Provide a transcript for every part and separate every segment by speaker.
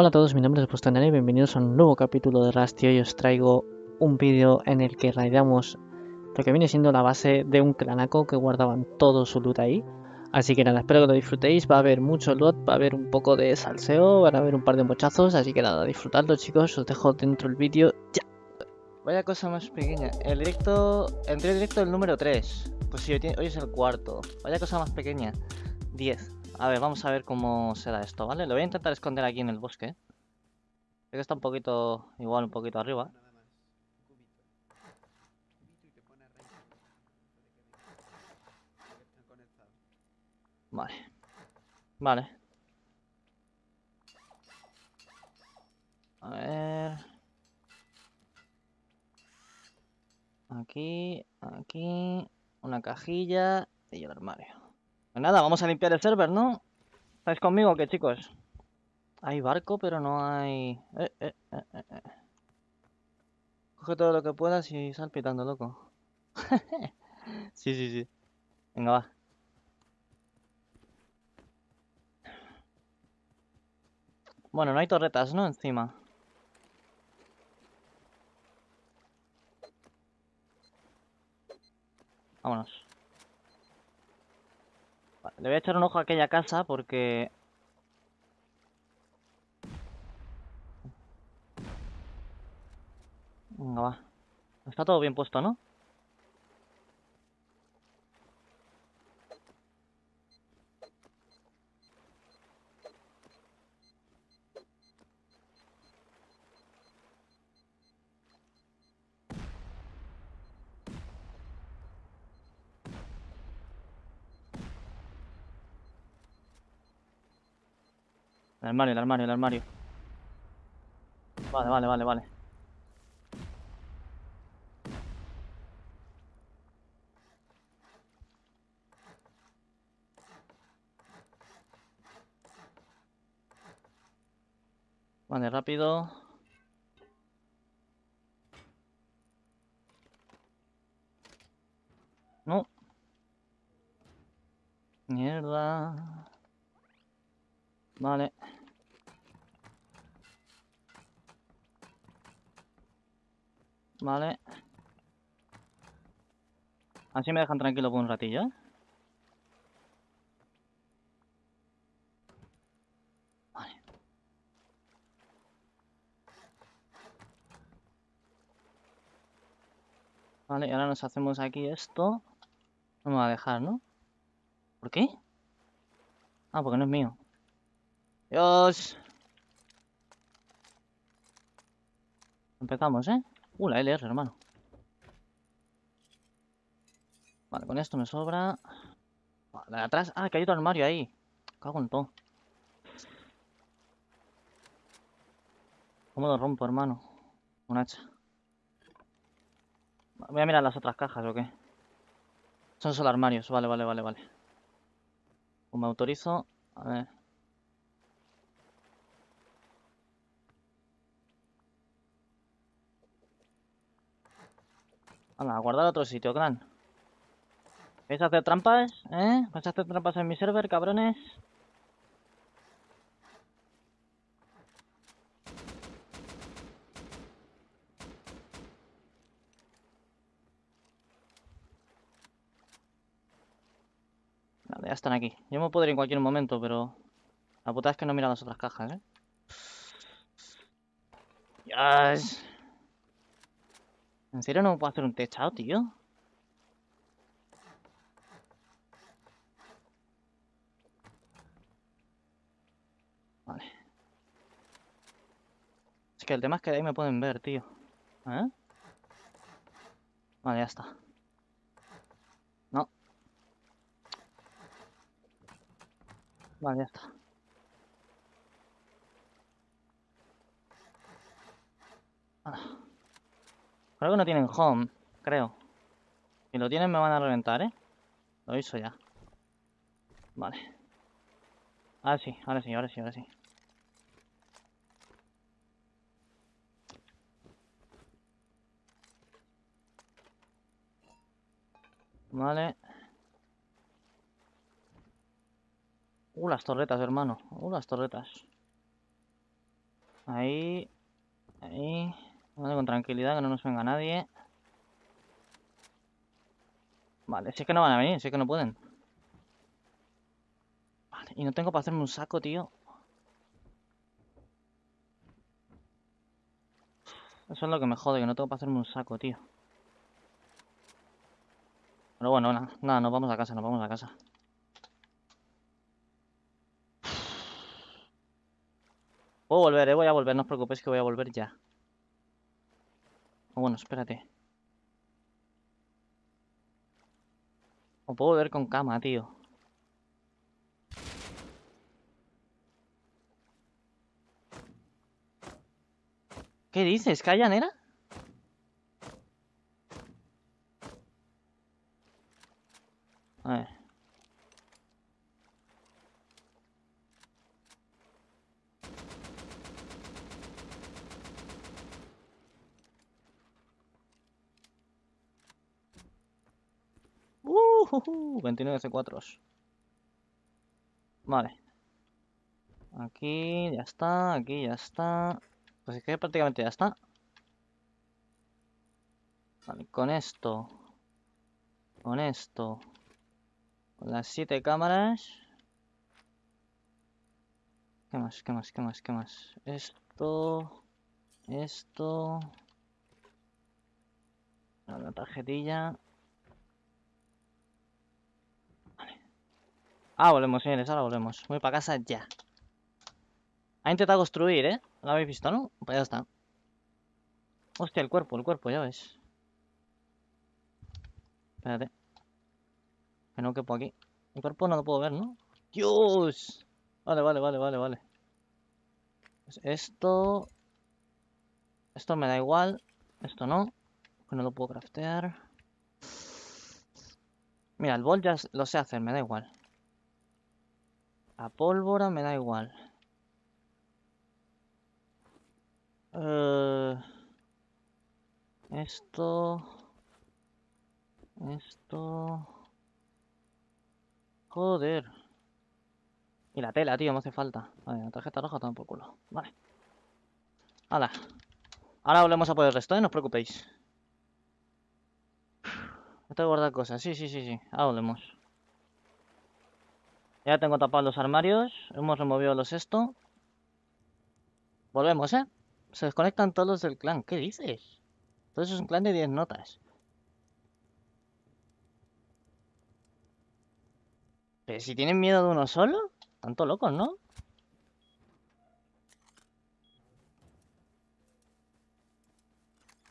Speaker 1: Hola a todos, mi nombre es Bustanera y bienvenidos a un nuevo capítulo de Rust hoy os traigo un vídeo en el que raidamos lo que viene siendo la base de un clanaco que guardaban todo su loot ahí. Así que nada, espero que lo disfrutéis, va a haber mucho loot, va a haber un poco de salseo, van a haber un par de mochazos, así que nada, disfrutadlo chicos, os dejo dentro el vídeo ya.
Speaker 2: Vaya cosa más pequeña. El directo. Entré directo el número 3. Pues sí, hoy es el cuarto. Vaya cosa más pequeña. 10. A ver, vamos a ver cómo será esto, ¿vale? Lo voy a intentar esconder aquí en el bosque. Sé que está un poquito. Igual un poquito arriba. Vale. Vale. A ver. Aquí, aquí, una cajilla y el armario. Pues nada, vamos a limpiar el server, ¿no? ¿Estáis conmigo o qué, chicos? Hay barco, pero no hay... Eh, eh, eh, eh, eh. Coge todo lo que puedas y sal pitando, loco. Sí, sí, sí. Venga, va. Bueno, no hay torretas, ¿no? Encima. Vámonos. Le voy a echar un ojo a aquella casa porque... Venga, va. Está todo bien puesto, ¿no? El armario, el armario, el armario. Vale, vale, vale, vale. Vale, rápido. No. Mierda. Vale. Vale. Así me dejan tranquilo por un ratillo, ¿eh? Vale. Vale, y ahora nos hacemos aquí esto. No me va a dejar, ¿no? ¿Por qué? Ah, porque no es mío. Dios. Empezamos, ¿eh? Uh, la LR, hermano. Vale, con esto me sobra. Vale, de atrás. Ah, que hay otro armario ahí. Cago en todo. ¿Cómo lo rompo, hermano? Un hacha. Voy a mirar las otras cajas, ¿o qué? Son solo armarios. Vale, vale, vale, vale. Pues me autorizo. A ver. Hala, a guardar a otro sitio, clan. ¿Vais a hacer trampas? ¿Eh? ¿Vais a hacer trampas en mi server, cabrones? Vale, ya están aquí. Yo me puedo ir en cualquier momento, pero... La puta es que no mira las otras cajas, ¿eh? Yes. ¿En serio no puedo hacer un techado, tío? Vale. Es que el tema es que de ahí me pueden ver, tío. ¿Eh? Vale, ya está. No. Vale, ya está. Ah. Creo que no tienen home, creo. Si lo tienen me van a reventar, ¿eh? Lo hizo ya. Vale. Ahora sí, ahora sí, ahora sí, ahora sí. Vale. Uh, las torretas, hermano. Uh, las torretas. Ahí. Ahí. Vale, con tranquilidad, que no nos venga nadie. Vale, si es que no van a venir, si es que no pueden. Vale, y no tengo para hacerme un saco, tío. Eso es lo que me jode, que no tengo para hacerme un saco, tío. Pero bueno, nada, nada, nos vamos a casa, nos vamos a casa. Puedo volver, eh, voy a volver, no os preocupéis que voy a volver ya. Oh, bueno, espérate. O puedo volver con cama, tío. ¿Qué dices? ¿Calla, nena? A ver. Uh, 29 C4. Vale. Aquí ya está, aquí ya está. Pues es que prácticamente ya está. Vale, con esto. Con esto. Con las siete cámaras. ¿Qué más? ¿Qué más? ¿Qué más? ¿Qué más? Esto. Esto. La tarjetilla. Ah, volvemos, señores. Ahora volvemos. Voy para casa ya. Ha intentado construir, ¿eh? ¿Lo habéis visto, no? Pues ya está. Hostia, el cuerpo, el cuerpo, ya ves. Espérate. Que no quepo aquí. El cuerpo no lo puedo ver, ¿no? ¡Dios! Vale, vale, vale, vale, vale. Pues esto... Esto me da igual. Esto no. Que no lo puedo craftear. Mira, el bol ya lo sé hacer, me da igual. La pólvora me da igual. Eh, esto... Esto... Joder. Y la tela, tío, me hace falta. Vale, la tarjeta roja toma por culo. Vale. Hala. Ahora volvemos a por el resto, ¿eh? No os preocupéis. No que guardar cosas. Sí, sí, sí, sí. Ahora volvemos. Ya tengo tapados los armarios. Hemos removido los esto. Volvemos, ¿eh? Se desconectan todos los del clan. ¿Qué dices? Todo eso es un clan de 10 notas. Pero si tienen miedo de uno solo, tanto locos, ¿no?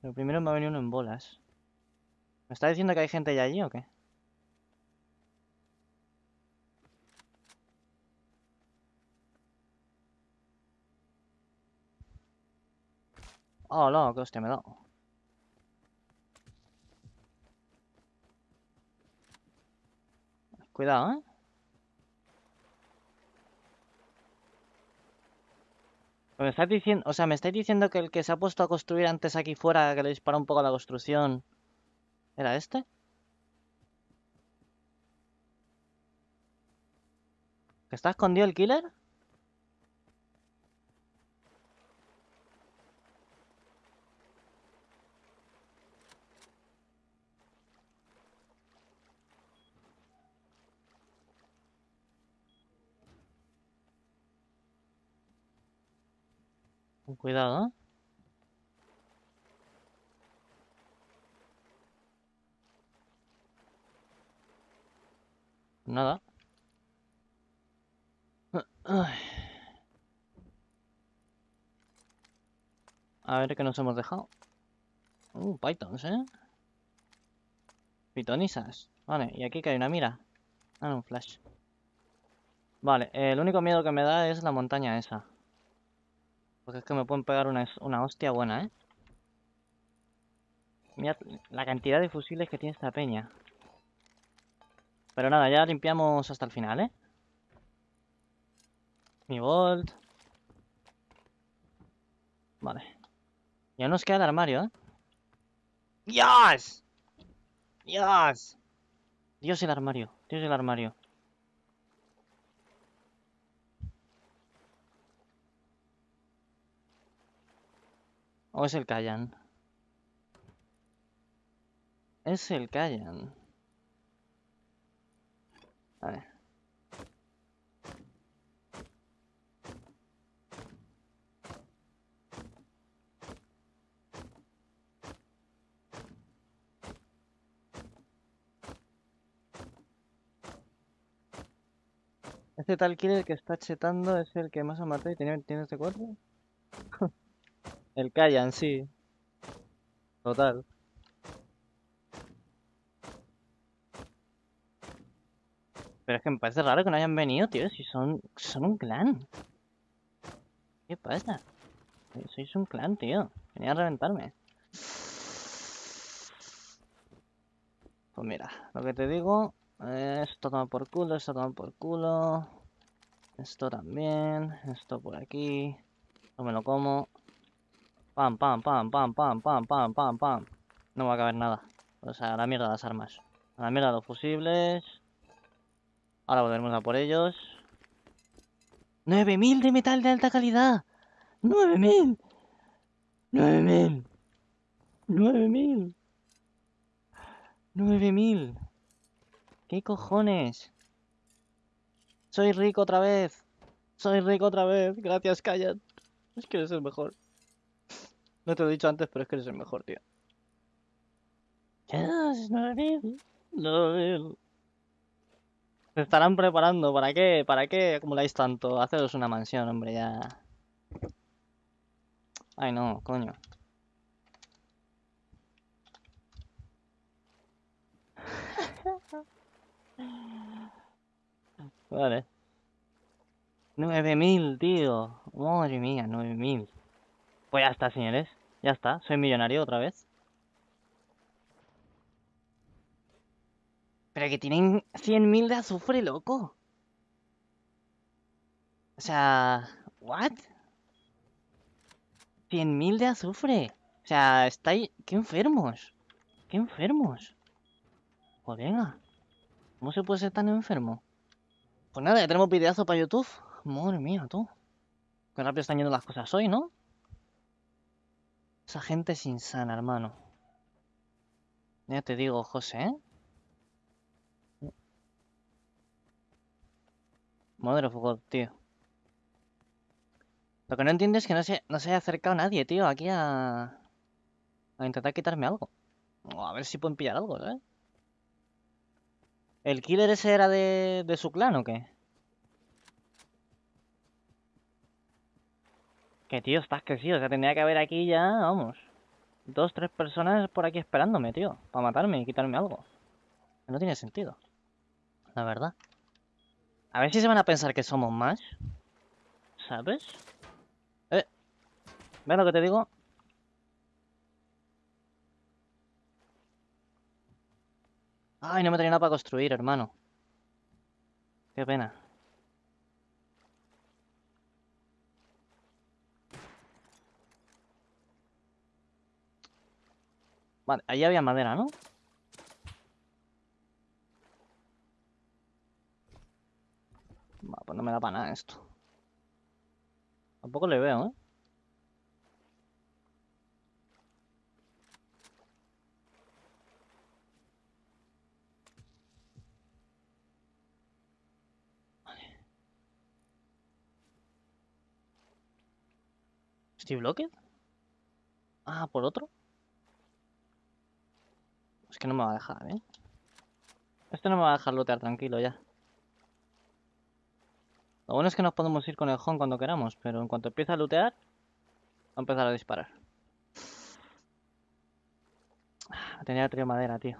Speaker 2: Pero primero me ha venido uno en bolas. ¿Me está diciendo que hay gente ya allí o qué? Oh, no, que hostia me da. Cuidado, ¿eh? Me estáis diciendo, o sea, me estáis diciendo que el que se ha puesto a construir antes aquí fuera, que le dispara un poco a la construcción, ¿era este? ¿Que está escondido el killer? Con cuidado, ¿eh? Nada. A ver qué nos hemos dejado. Uh, pythons, ¿eh? Pitonisas. Vale, y aquí que hay una mira. Ah, un flash. Vale, el único miedo que me da es la montaña esa. Porque es que me pueden pegar una, una hostia buena, ¿eh? Mira la cantidad de fusiles que tiene esta peña. Pero nada, ya limpiamos hasta el final, ¿eh? Mi Volt. Vale. Ya nos queda el armario, ¿eh? ¡Dios! ¡Dios! Dios el armario. Dios el armario. ¿O es el Kayan? Es el Kayan. Vale. Este tal killer que está chetando es el que más ha matado y tiene, tiene este 4. El Kayan, sí. Total. Pero es que me parece raro que no hayan venido, tío, si son, son un clan. ¿Qué pasa? Sois un clan, tío. Venía a reventarme. Pues mira, lo que te digo, esto toma por culo, esto toma por culo. Esto también, esto por aquí. Esto me lo como. Pam, pam, pam, pam, pam, pam, pam, pam, pam. No va a caber nada. O sea, a la mierda las armas. A la mierda los fusibles. Ahora volveremos a por ellos. ¡9000 de metal de alta calidad! ¡9000! ¡9000! ¡9000! ¡9000! ¿Qué cojones? Soy rico otra vez. Soy rico otra vez. Gracias, Kayan. Es que eres el mejor. No te lo he dicho antes, pero es que eres el mejor, tío. Yes, 9000. 9000. Se estarán preparando. ¿Para qué? ¿Para qué acumuláis tanto? Haceros una mansión, hombre, ya. Ay, no, coño. Vale. 9000, tío. Madre mía, 9000. Pues ya está, señores. Ya está. Soy millonario otra vez. Pero que tienen 100.000 de azufre, loco. O sea, ¿what? 100.000 de azufre. O sea, estáis... ¡Qué enfermos! ¡Qué enfermos! Pues venga. ¿Cómo se puede ser tan enfermo? Pues nada, ya tenemos videazo para YouTube. Madre mía, tú. Qué rápido están yendo las cosas hoy, ¿no? Esa gente es insana, hermano. Ya te digo, José, ¿eh? Mother of God, tío. Lo que no entiendo es que no se, no se haya acercado nadie, tío, aquí a... A intentar quitarme algo. O a ver si pueden pillar algo, ¿sabes? ¿El killer ese era de, de su clan o qué? Que tío, estás sí, o sea, tendría que haber aquí ya, vamos. Dos, tres personas por aquí esperándome, tío. Para matarme y quitarme algo. No tiene sentido. La verdad. A ver si se van a pensar que somos más. ¿Sabes? Eh. ¿Ves lo que te digo? Ay, no me tenía nada para construir, hermano. Qué pena. Vale, ahí había madera, ¿no? Pues no me da para nada esto. Tampoco le veo, ¿eh? ¿Steve Lockett? Ah, ¿por otro? Es que no me va a dejar, ¿eh? Este no me va a dejar lootear tranquilo ya. Lo bueno es que nos podemos ir con el home cuando queramos, pero en cuanto empiece a lootear, va a empezar a disparar. Ah, Tenía trío madera, tío.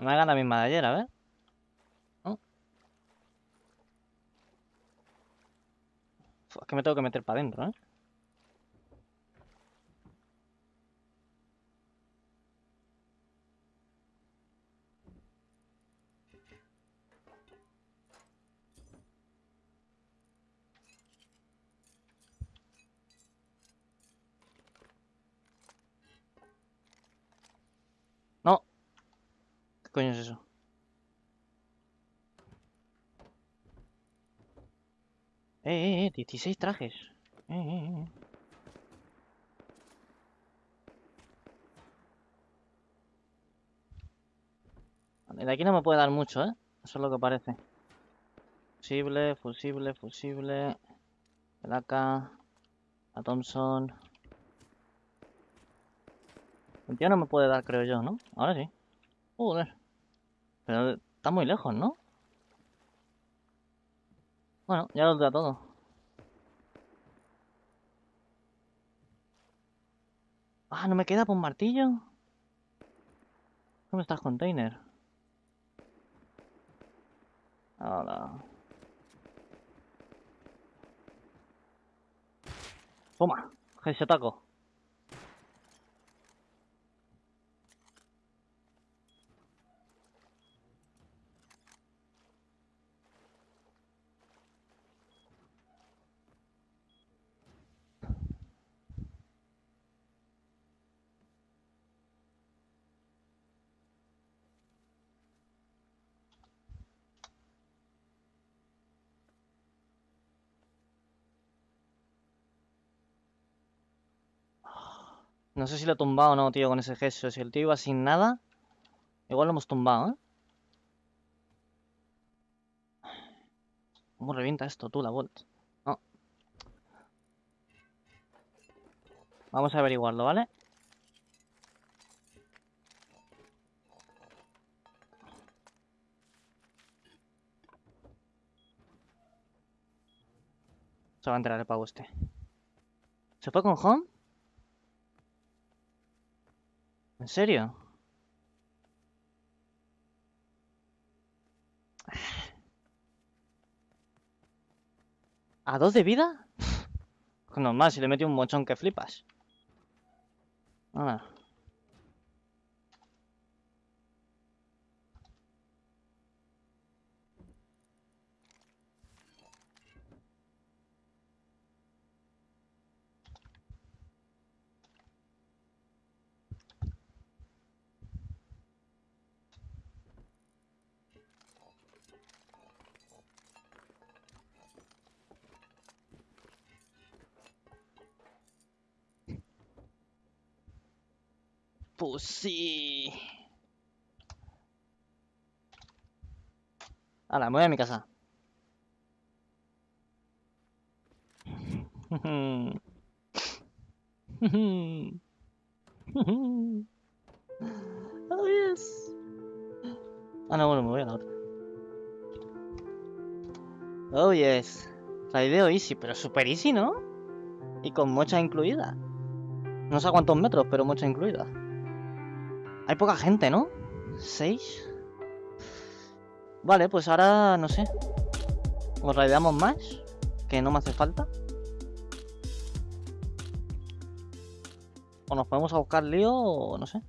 Speaker 2: Ujú. Me hagan la misma de ayer, a ver. ¿No? Fu, Es que me tengo que meter para adentro, ¿eh? ¿Qué coño es eso? Eh, eh, eh, 16 trajes. Eh, eh, eh. Vale, de aquí no me puede dar mucho, ¿eh? Eso es lo que parece. Fusible, fusible, fusible. El AK. La Thompson. El tío no me puede dar, creo yo, ¿no? Ahora sí. Joder. Pero está muy lejos, ¿no? Bueno, ya lo da todo. Ah, ¿no me queda por un martillo? ¿Dónde estás, container? Hola. Toma, se taco. No sé si lo he tumbado o no, tío, con ese gesto. Si el tío iba sin nada, igual lo hemos tumbado, ¿eh? ¿Cómo revienta esto tú, la Volt? No. Vamos a averiguarlo, ¿vale? Se va a enterar el pavo este. ¿Se fue con Home? ¿En serio? ¿A dos de vida? Normal, si le metí un mochón que flipas. Nada. Pues sí. Hala, me voy a mi casa. oh, yes. Ah, no, bueno, me voy a la otra. Oh, yes. Raideo easy, pero super easy, ¿no? Y con mocha incluida. No sé cuántos metros, pero mocha incluida. Hay poca gente, ¿no? ¿Seis? Vale, pues ahora, no sé. ¿Os raideamos más? Que no me hace falta. O nos podemos a buscar lío o no sé.